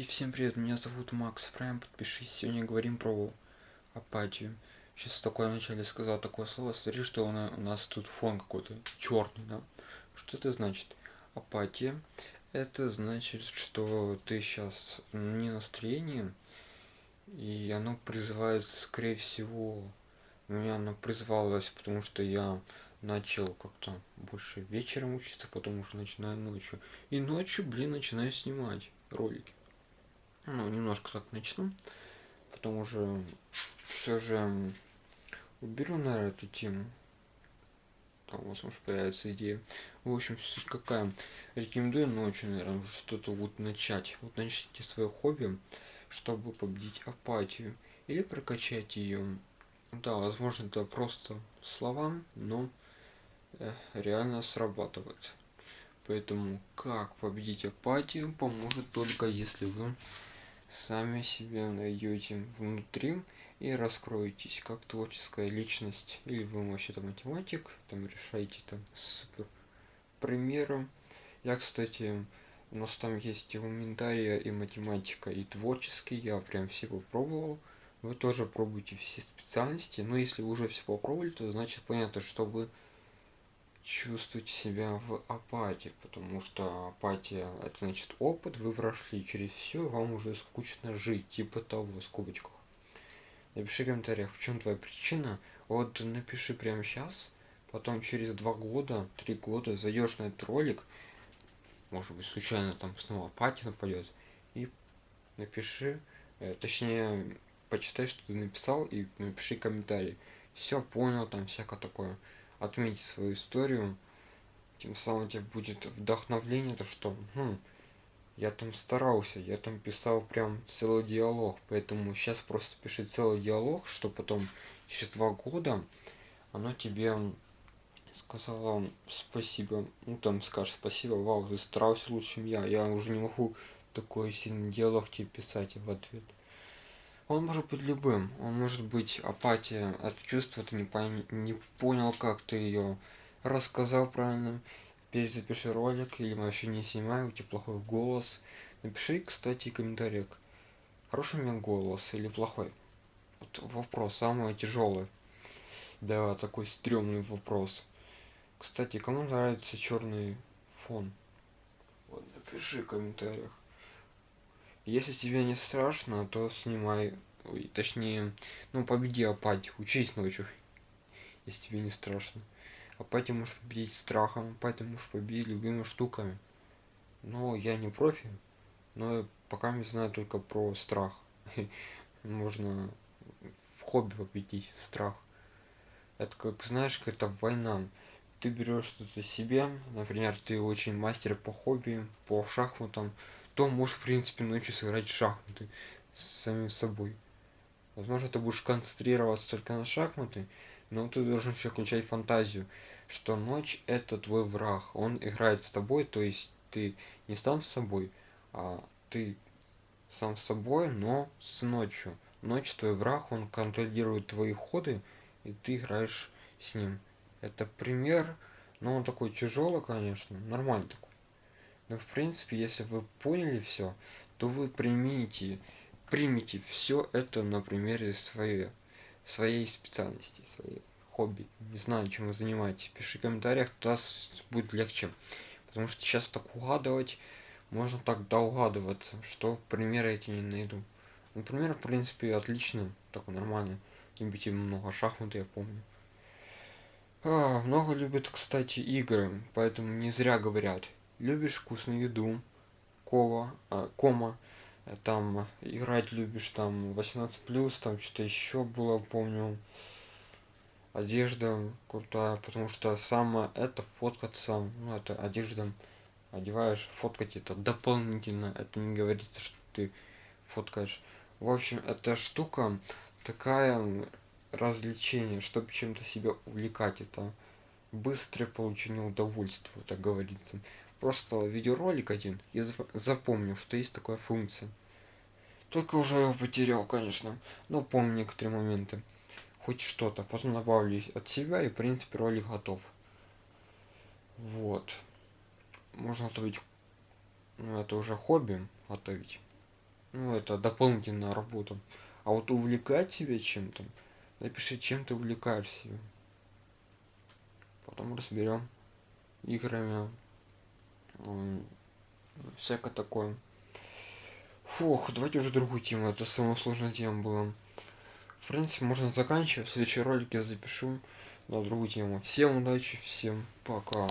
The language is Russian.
И всем привет, меня зовут Макс Прайм, подпишись, сегодня говорим про апатию. Сейчас такое вначале сказал такое слово, смотри, что у нас тут фон какой-то черный, да? Что это значит? Апатия. Это значит, что ты сейчас не настроение, и оно призывается, скорее всего, у меня оно призывалось, потому что я начал как-то больше вечером учиться, потом уже начинаю ночью. И ночью, блин, начинаю снимать ролики. Ну, немножко так начну. Потом уже все же уберу, наверное, эту тему. Там может появиться идея. В общем, какая. Рекомендую ночью, наверное, что-то вот начать. Вот начните свое хобби, чтобы победить апатию. Или прокачать ее. Да, возможно, это просто словам, но э, реально срабатывает. Поэтому как победить апатию поможет только если вы сами себя найдете внутри и раскроетесь как творческая личность. Или вы вообще-то математик там решаете там супер примером я кстати у нас там есть и гуманитария и математика и творческий я прям все попробовал. Вы тоже пробуйте все специальности. Но если вы уже все попробовали то значит понятно что вы чувствуете себя в апатии, потому что апатия это значит опыт, вы прошли через все, вам уже скучно жить, типа того, в скобочках. Напиши в комментариях, в чем твоя причина, вот напиши прямо сейчас, потом через два года, три года зайдешь на этот ролик, может быть случайно там снова апатия нападет, и напиши, э, точнее, почитай, что ты написал, и напиши комментарий. Все понял, там всякое такое отметить свою историю, тем самым тебе будет вдохновление, то что хм, я там старался, я там писал прям целый диалог, поэтому сейчас просто пиши целый диалог, что потом через два года оно тебе сказала спасибо, ну там скажешь спасибо, вау, ты старался лучше, чем я, я уже не могу такой сильный диалог тебе писать в ответ. Он может быть любым. Он может быть апатия от чувства, ты не, пон... не понял, как ты ее рассказал правильно. Перезапиши ролик, или вообще не снимай, у тебя плохой голос. Напиши, кстати, в комментариях, хороший у меня голос или плохой. Вот вопрос самый тяжелый. Да, такой стрёмный вопрос. Кстати, кому нравится черный фон? Вот, напиши в комментариях. Если тебе не страшно, то снимай. Ой, точнее, ну победи апатию. Учись ночью. Если тебе не страшно. Апатию можешь победить страхом, апатию можешь победить любыми штуками. Но я не профи. Но пока не знаю только про страх. Можно в хобби победить страх. Это как, знаешь, какая-то война. Ты берешь что-то себе, например, ты очень мастер по хобби, по шахматам, то можешь, в принципе, ночью сыграть шахматы с самим собой. Возможно, ты будешь концентрироваться только на шахматы, но ты должен еще включать фантазию, что ночь это твой враг, он играет с тобой, то есть ты не сам с собой, а ты сам с собой, но с ночью. Ночь твой враг, он контролирует твои ходы, и ты играешь с ним. Это пример, но он такой тяжелый, конечно, нормальный такой. Но в принципе, если вы поняли все, то вы примите, примите все это на примере своей, своей специальности, своей хобби. Не знаю, чем вы занимаетесь. Пиши в комментариях, тогда будет легче. Потому что сейчас так угадывать, можно так доугадываться, что примеры эти не найду. Например, в принципе, отлично, такой нормальный. Любите много шахмат, я помню. А, много любят, кстати, игры, поэтому не зря говорят любишь вкусную еду, кова, а, кома, э, там играть любишь, там 18 плюс, там что-то еще было, помню, одежда крутая, потому что самое это фоткаться, ну это одежда одеваешь, фоткать это дополнительно, это не говорится, что ты фоткаешь. В общем, эта штука такая развлечение, чтобы чем-то себя увлекать, это быстрое получение удовольствия, так говорится просто видеоролик один. Я запомнил что есть такая функция. Только уже его потерял конечно. Но помню некоторые моменты. Хоть что-то. Потом добавлю от себя и в принципе ролик готов. Вот. Можно готовить ну это уже хобби готовить. Ну это дополнительная работа. А вот увлекать себя чем-то напиши чем ты увлекаешься. Потом разберем играми всякое такое. Фух давайте уже другую тему это самая сложная тема была. В принципе можно заканчивать в следующий ролик я запишу на другую тему. Всем удачи всем пока